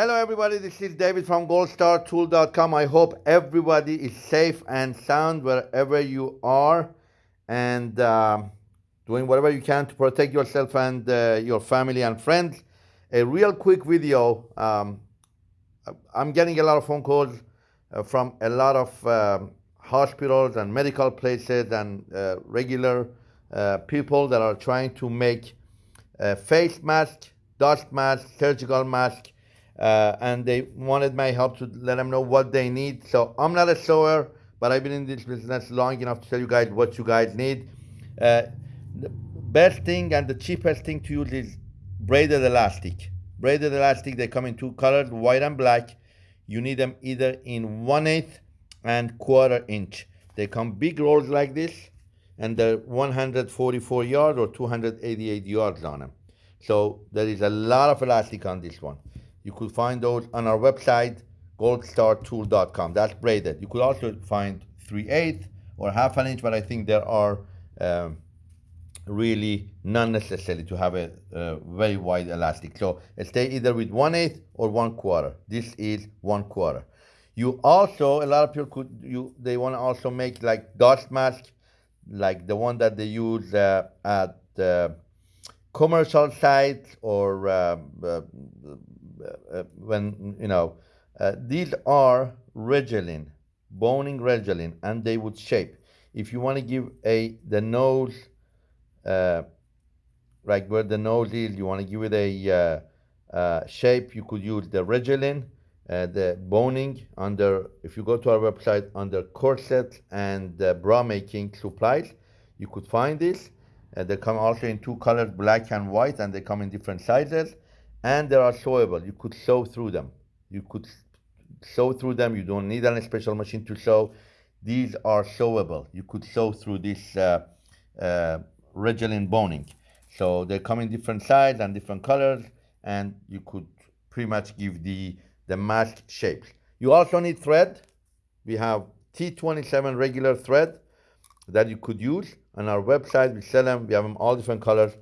Hello, everybody. This is David from goldstartool.com. I hope everybody is safe and sound wherever you are and um, doing whatever you can to protect yourself and uh, your family and friends. A real quick video. Um, I'm getting a lot of phone calls uh, from a lot of um, hospitals and medical places and uh, regular uh, people that are trying to make face mask, dust mask, surgical mask uh, and they wanted my help to let them know what they need. So I'm not a sewer, but I've been in this business long enough to tell you guys what you guys need. Uh, the best thing and the cheapest thing to use is braided elastic. Braided elastic, they come in two colors, white and black. You need them either in one eighth and quarter inch. They come big rolls like this, and they're 144 yards or 288 yards on them. So there is a lot of elastic on this one. You could find those on our website, goldstartool.com. That's braided. You could also find 3 8 or half an inch, but I think there are um, really not necessary to have a, a, very wide elastic. So stay either with 1 8 or 1 quarter. This is 1 quarter. You also, a lot of people could, you they want to also make like dust mask, like the one that they use uh, at uh, commercial sites or uh uh, when, you know, uh, these are Rigilene, boning Rigilene, and they would shape. If you want to give a the nose, uh, like where the nose is, you want to give it a uh, shape, you could use the Rigilene, uh, the boning under, if you go to our website, under corset and bra making supplies, you could find this. Uh, they come also in two colors, black and white, and they come in different sizes and they are sewable. You could sew through them. You could sew through them. You don't need any special machine to sew. These are sewable. You could sew through this uh, uh, boning. So they come in different sizes and different colors, and you could pretty much give the, the mask shapes. You also need thread. We have T27 regular thread that you could use. On our website, we sell them. We have them all different colors.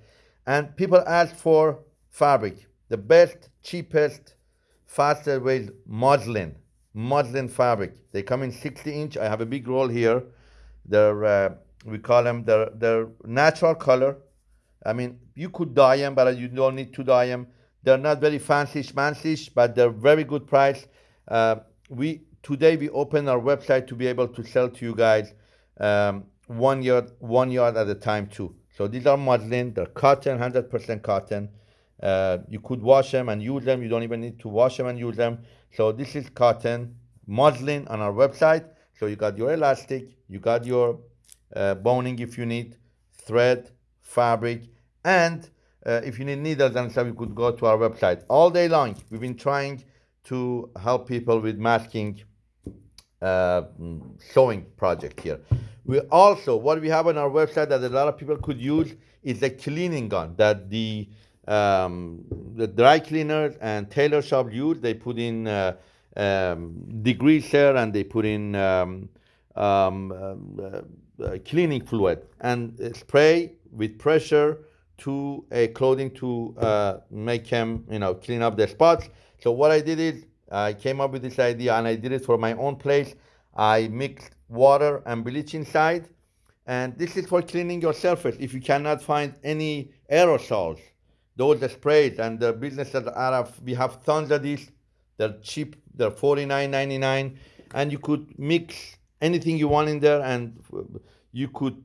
And people ask for fabric the best, cheapest, fastest way is muslin, muslin fabric. They come in 60 inch. I have a big roll here. They're, uh, we call them, they're, they're natural color. I mean, you could dye them, but you don't need to dye them. They're not very fancy schmancy, but they're very good price. Uh, we Today we open our website to be able to sell to you guys um, one yard, one yard at a time too. So these are muslin, they're cotton, 100% cotton. Uh, you could wash them and use them. You don't even need to wash them and use them. So this is cotton muslin on our website. So you got your elastic, you got your uh, boning if you need, thread, fabric, and uh, if you need needles and stuff, you could go to our website. All day long, we've been trying to help people with masking uh, sewing project here. We also, what we have on our website that a lot of people could use is a cleaning gun that the um, the dry cleaners and tailor shop use. They put in uh, um, degreaser and they put in um, um uh, uh, cleaning fluid and spray with pressure to a clothing to uh, make them, you know, clean up the spots. So what I did is I came up with this idea and I did it for my own place. I mixed water and bleach inside. And this is for cleaning your surface. If you cannot find any aerosols, those sprays and the businesses are we have tons of these. They're cheap. They're $49.99. And you could mix anything you want in there and you could,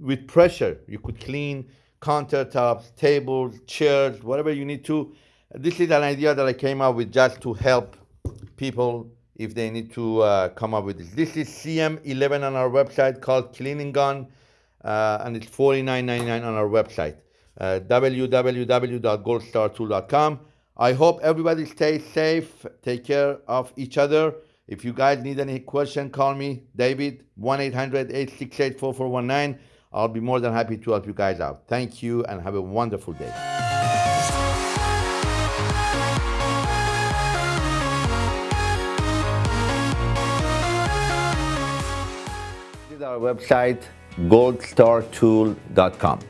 with pressure, you could clean countertops, tables, chairs, whatever you need to. This is an idea that I came up with just to help people if they need to uh, come up with this. This is CM11 on our website called Cleaning Gun, uh, and it's $49.99 on our website uh, www.goldstartool.com. I hope everybody stays safe. Take care of each other. If you guys need any question, call me, David, 1-800-868-4419. I'll be more than happy to help you guys out. Thank you and have a wonderful day. Our website, goldstartool.com.